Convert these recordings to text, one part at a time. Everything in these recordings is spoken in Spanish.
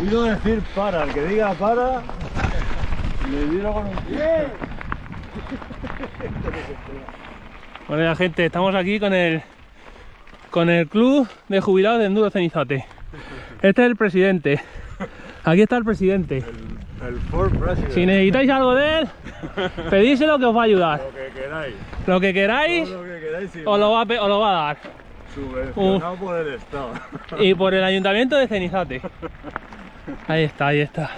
Quiero decir para, el que diga para, le tiro con un pie. Bueno, ya, gente, estamos aquí con el con el club de jubilados de Enduro Cenizate. Este es el presidente. Aquí está el presidente. El Ford President. Si necesitáis algo de él, pedíselo que os va a ayudar. Lo que queráis. Lo que queráis, lo que queráis y os lo va a, os lo va a dar. subvencionado por el Estado. Y por el ayuntamiento de Cenizate. Ahí está, ahí está.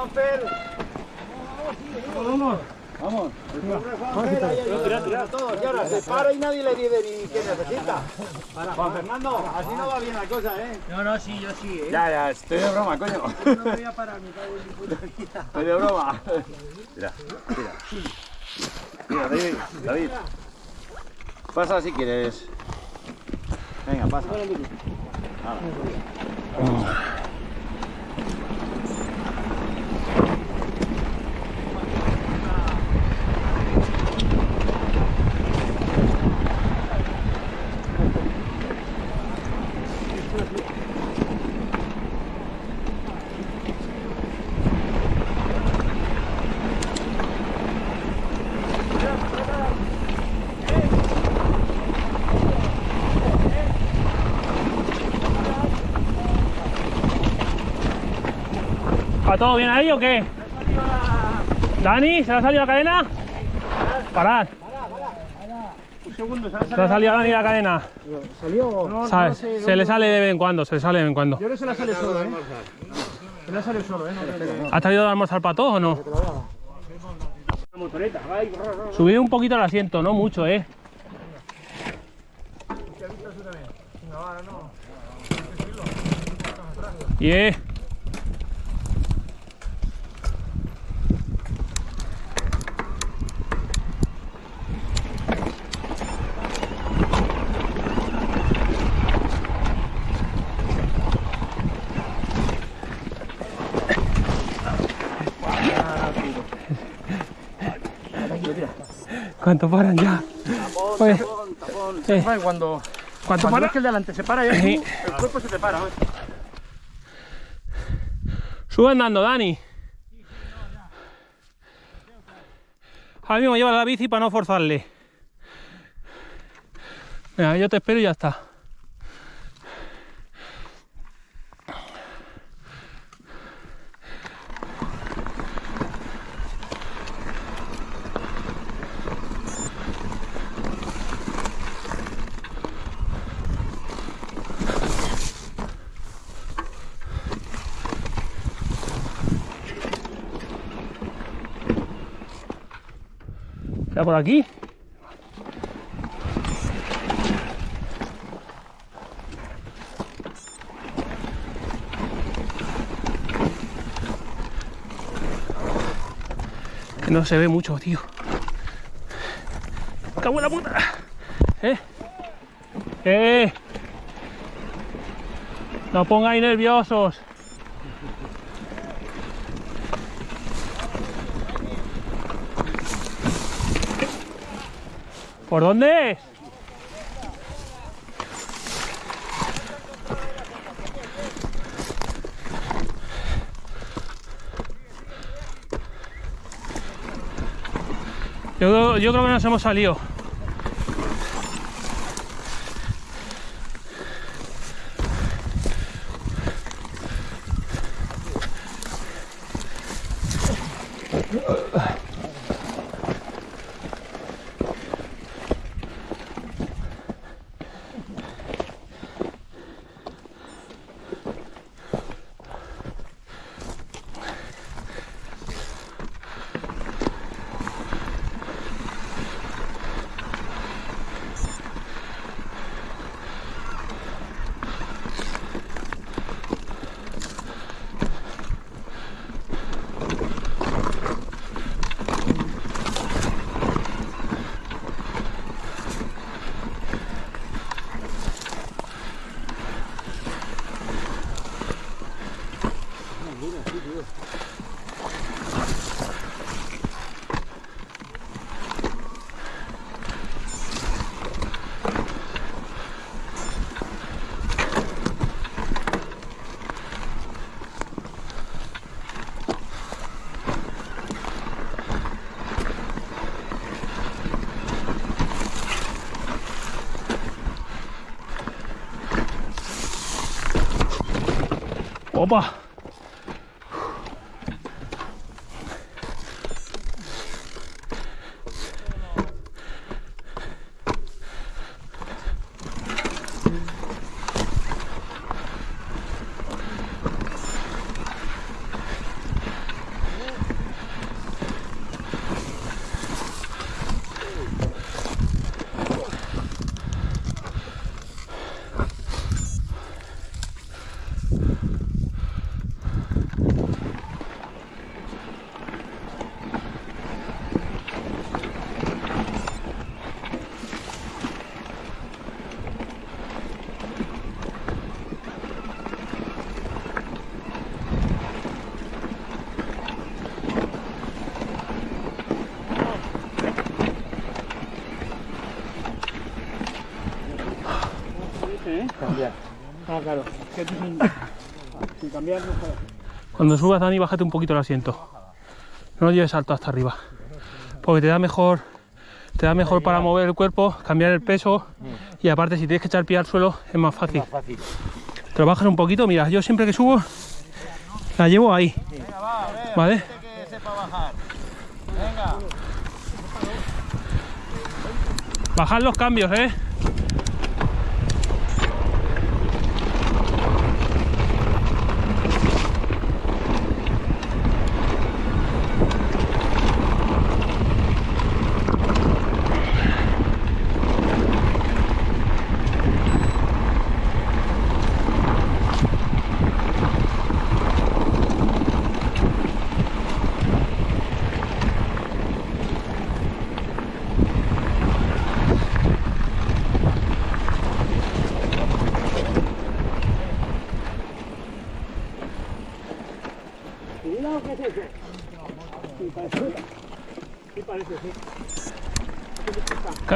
Pobre Juanfer. Vamos, vamos. Tira todos. Y ahora se para y nadie le dice ni qué necesita. Juan Fernando, así no va bien la cosa, ¿eh? No, no, sí, yo sí, ¿eh? Ya, ya, estoy de broma, coño. No me voy a parar, me cago en mi puta vida. Estoy de broma. Mira, mira. Mira, David, David. Pasa si quieres. Venga, pasa. ¿Va todo bien ahí o qué? ¿Dani? ¿Se le ha salido la cadena? Parad. Un segundo, ¿se ¿Se le ha salido a Dani la cadena? salió? No, ¿Sabes? Se le sale de vez en cuando, se le sale de vez en cuando. Yo creo que se la sale solo, ¿eh? Se la sale solo, ¿eh? No ¿Has traído de almorzar para todos o no? La motoreta. Subid un poquito el asiento, no mucho, ¿eh? Yeah. ¿Cuánto paran ya? Oye, eh, ¿Sabes cuando, ¿Cuánto cuando para? ves que el de delante se para, ya tú, el cuerpo se te para, ¿eh? Sube andando, Dani. Ahora mismo lleva la bici para no forzarle. Venga, yo te espero y ya está. Por aquí? No se ve mucho, tío. ¡Cago en la puta! ¿Eh? ¡Eh! No pongáis nerviosos. ¿Por dónde? Yo, yo creo que nos hemos salido. Cambiar. Ah, claro. Sin, cambiar no. Cuando subas, Dani, bájate un poquito el asiento. No lo lleves alto hasta arriba. Porque te da mejor, te da mejor para mover el cuerpo, cambiar el peso. Y aparte, si tienes que echar pie al suelo, es más fácil. Fácil. Te lo bajas un poquito. Mira, yo siempre que subo, la llevo ahí. ¿Vale? bajar. Los cambios, ¿eh?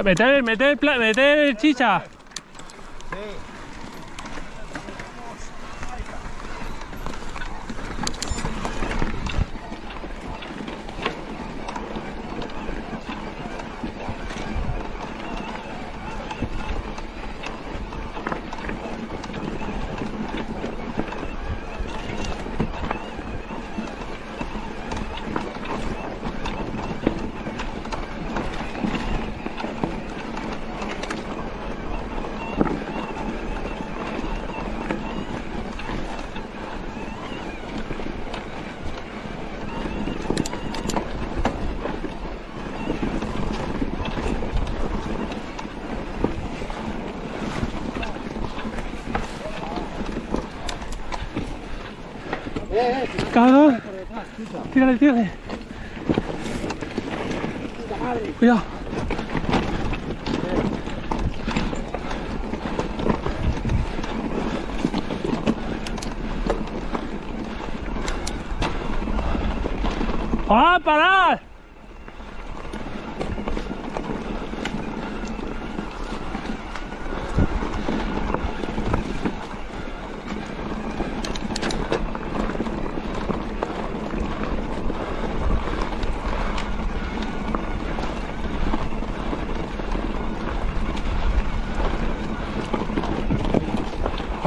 Meter, meter, meter chicha. Cabrón. Tírale, tírale. Cuidado. ¡Ah, parad!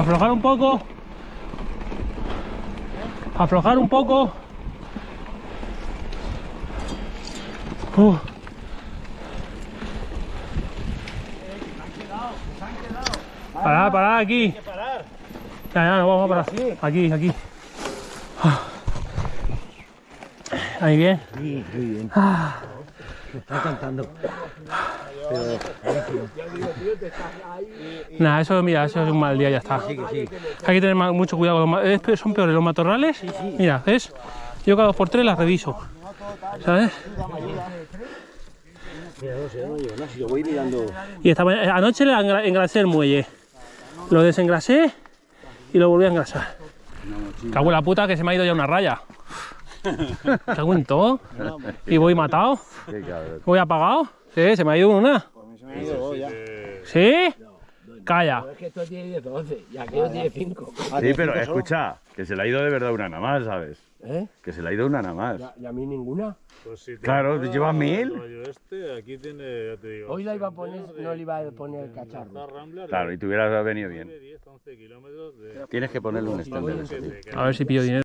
Aflojar un poco. Aflojar un poco. Uh. Pará, pará, aquí. Ya, ya, no vamos a parar. Aquí, aquí. Ah. Ahí bien. Sí, muy bien. Ah. Está cantando. Nada, eso, mira, eso es un mal día, ya está. Sí, sí. Hay que tener mucho cuidado con los ma- es pe- Son peores los matorrales. Mira, ¿ves? Yo cada dos por tres las reviso. ¿Sabes? Y esta mañana- anoche le engra- engrasé el muelle. Lo desengrasé y lo volví a engrasar. Cago en la puta que se me ha ido ya una raya. Cago en todo. Y voy matado. Voy apagado. Sí, se me ha ido una. Se me ha ido ya. ¿Sí? Calla. Es que esto tiene 10 11 y aquello tiene 5. Sí, pero escucha, que se le ha ido de verdad una nada más, ¿sabes? ¿Eh? Que se le ha ido una nada más. ¿Y a mí ninguna? Pues si Claro, ¿te llevas mil? Este, aquí tiene, ya te digo. Hoy la iba a poner, no le iba a poner el cacharro. Claro, y te hubieras venido bien. 10, 11 kilómetros de... Tienes que ponerle un stand. A ver si pillo dinero.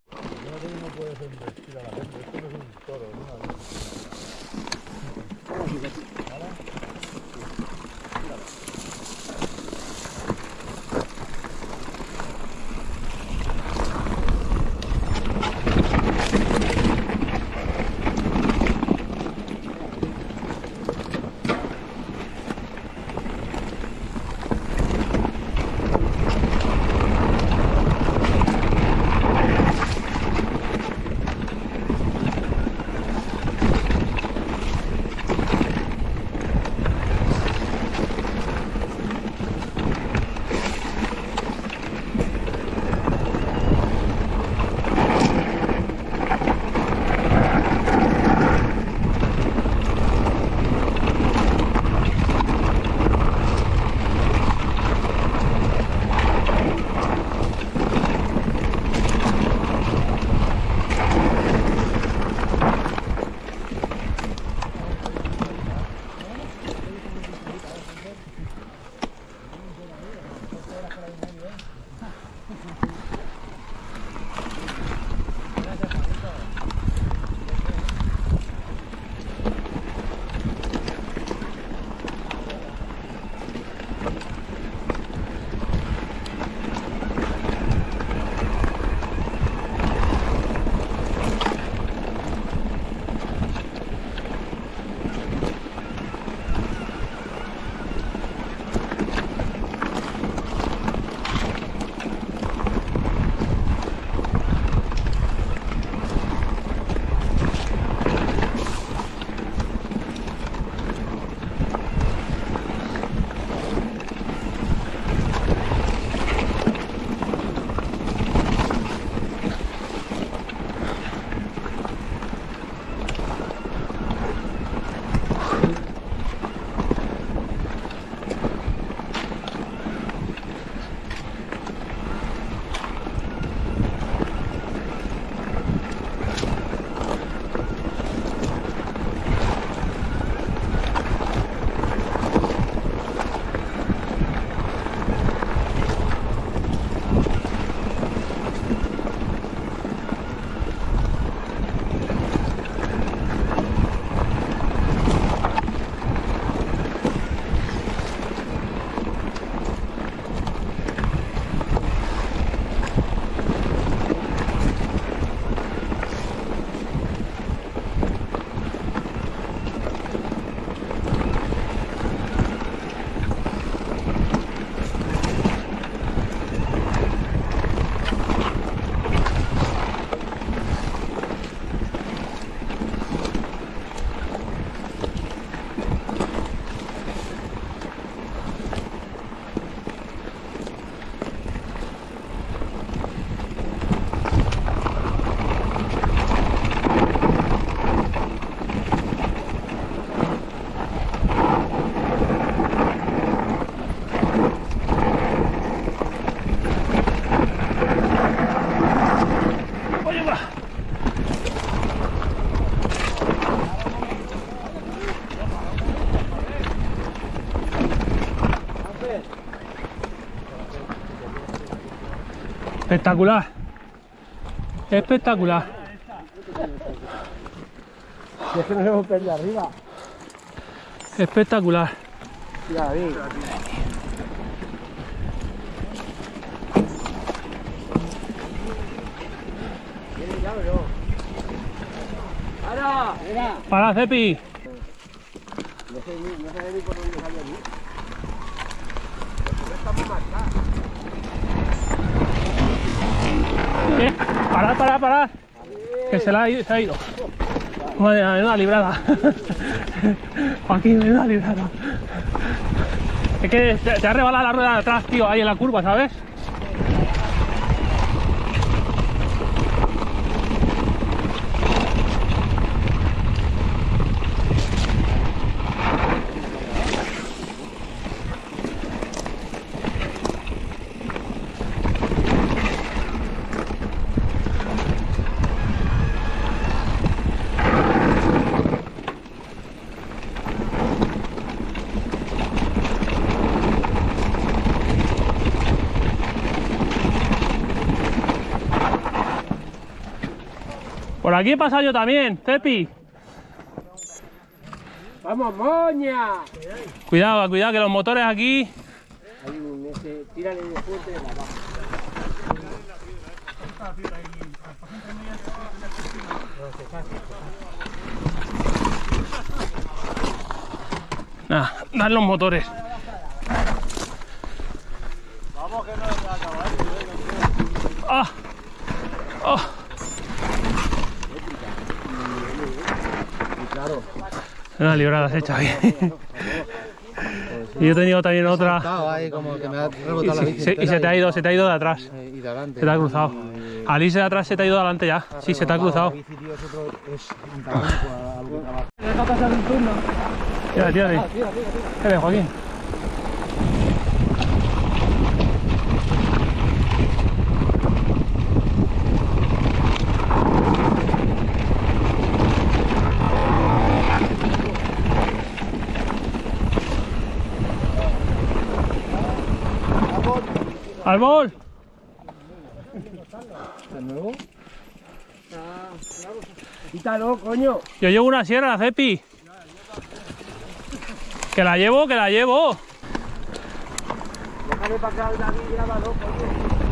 Espectacular. Espectacular. Es que nos hemos perdido arriba. Espectacular. ¡Para! Para, Cepi. No sé, no sé ni por dónde allí. No estamos marcados. Eh, Parad, parad, parad. Que se, la ha ido, se ha ido. Madre mía, menuda librada. Joaquín, menuda librada. Es que te, te ha rebalado la rueda de atrás, tío, ahí en la curva, ¿sabes? Por aquí he pasado yo también, Cepi. ¡Vamos, moña! Cuidado, cuidado, que los motores aquí. Hay un ese, tírale de fuerte de la baja. Nada, dan los motores. ¡Ah! ¡Ah! Una librada has hecho ahí. y yo he tenido también otra. Y, se, se- y se te ha ido, se te ha ido de atrás. y de adelante. Se te ha cruzado. Alice de atrás se te ha ido de adelante ya. Sí, se te ha cruzado. Deja pasar un turno. Tírale. Tírale, Joaquín. ¡Árbol! Quítalo, coño. Yo llevo una sierra, Cepi. Que la llevo, que la llevo. Déjame para acá, David, grábalo, coño.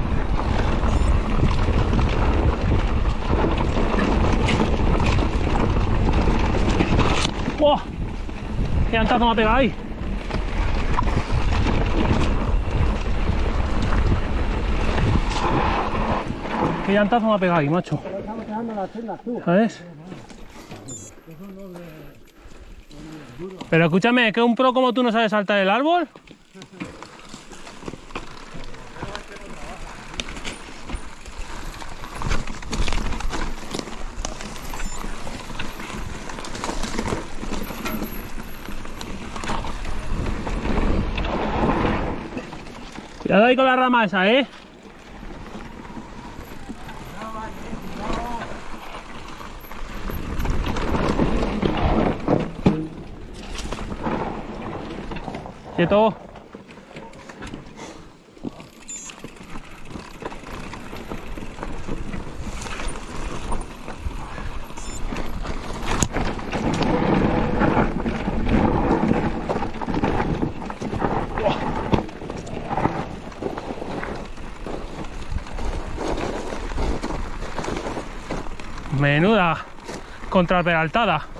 ¡Wow! ¡Qué llantazo me ha pegado ahí! ¡Qué llantazo me ha pegado ahí, macho! ¿Sabes? Pero escúchame, ¿que un pro como tú no sabe saltar el árbol? Cuidado ahí con la rama esa, ¿eh? Quieto. Menuda contraperaltada.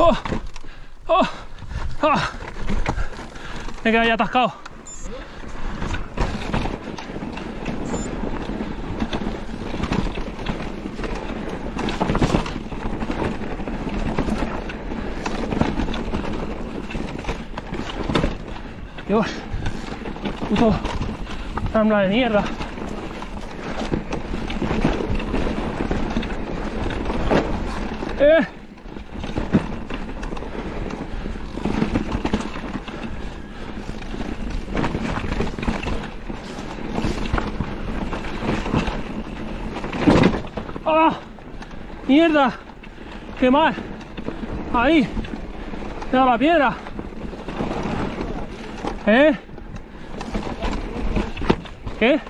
¡Oh! ¡Oh! ¡Ah! Me quedé ahí atascado. Dios, puto rambla de mierda. Eh. ¡Ah! ¡Mierda! ¡Qué mal! Ahí. Dado la piedra. ¿Eh? ¿Qué?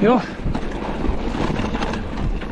Dios.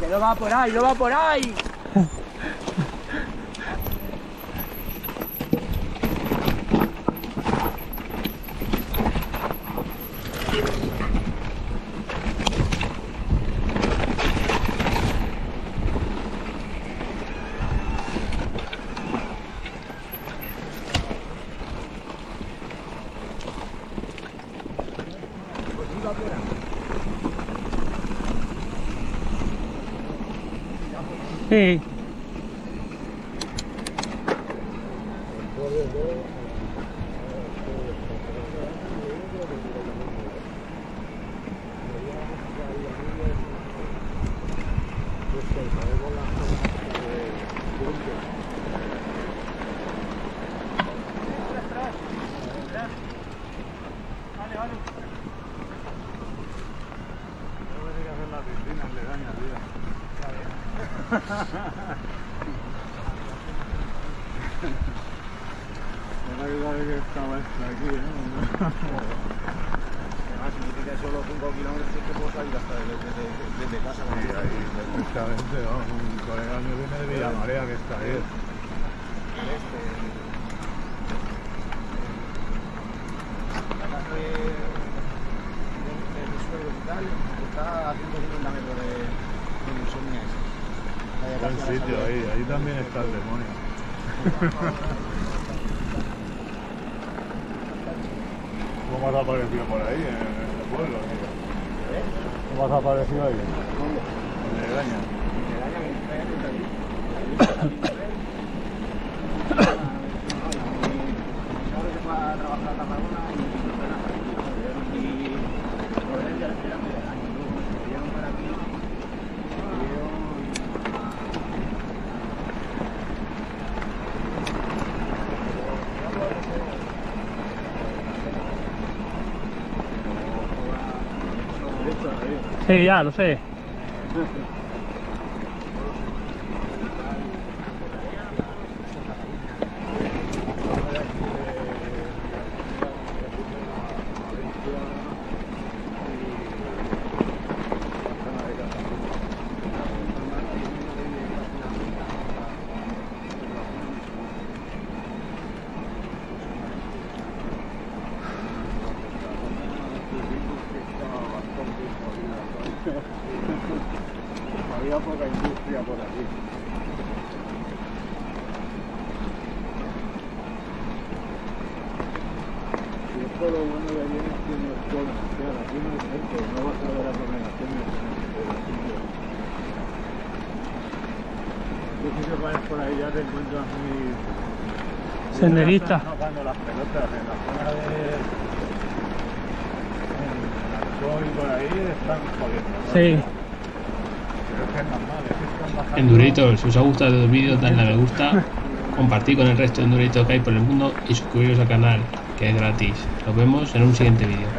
que no va por ahí, no va por ahí. Sí. Además, significa que solo 5 kilómetros es que puedo salir hasta desde, desde, desde casa. vamos, un colega mío viene de Villamarea que está ahí. Este, la casa de, de, de mis suegros y tal está a 150 metros de, sobrina esa. Buen sitio ahí, ahí también está el demonio. ¿Cómo has aparecido por ahí, en el pueblo? tío? ¿Cómo has aparecido ahí? En Legaña. Ahora se fue a trabajar a Tarragona y fue a Nazaret, y por él ya le esperan medio año. Luego se vinieron para aquí, Sí, ya, lo sé. Había poca industria por aquí. Y esto lo bueno de allí es que no es todo comercial, aquí no hay centro, no vas a ver aglomeraciones en el sitio. Tú si te pones por ahí ya te encuentras muy Senderista. Están jugando las pelotas en la zona de. En Alcoy y por ahí están jodiendo. ¿no? Sí. Pero es que es normal, es que están bajando. Enduritos, si os ha gustado el vídeo, dadle a me gusta, compartid con el resto de Enduritos que hay por el mundo y suscribiros al canal, que es gratis. Nos vemos en un siguiente vídeo.